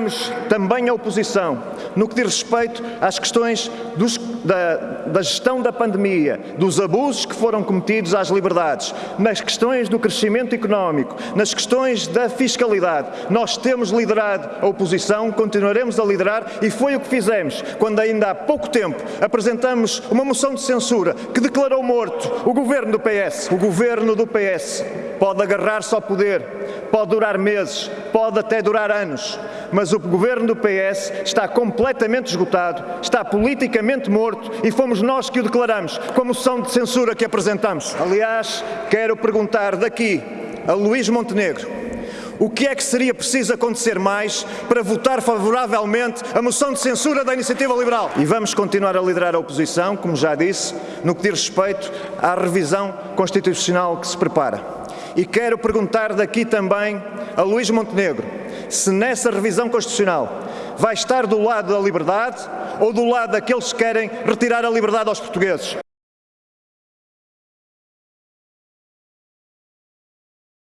lideramos também a oposição no que diz respeito às questões dos, da, da, gestão da pandemia, dos abusos que foram cometidos às liberdades, nas questões do crescimento económico, nas questões da fiscalidade. Nós temos liderado a oposição, continuaremos a liderar e foi o que fizemos quando ainda há pouco tempo apresentamos uma moção de censura que declarou morto o governo do PS. O governo do PS pode agarrar-se ao poder, pode durar meses, pode até durar anos, mas o governo do PS está completamente esgotado, está politicamente morto e fomos nós que o declaramos com a moção de censura que apresentamos. Aliás, quero perguntar daqui a Luís Montenegro o que é que seria preciso acontecer mais para votar favoravelmente a moção de censura da Iniciativa Liberal. E vamos continuar a liderar a oposição, como já disse, no que diz respeito à revisão constitucional que se prepara. E quero perguntar daqui também a Luís Montenegro se nessa revisão constitucional vai estar do lado da liberdade ou do lado daqueles que querem retirar a liberdade aos portugueses.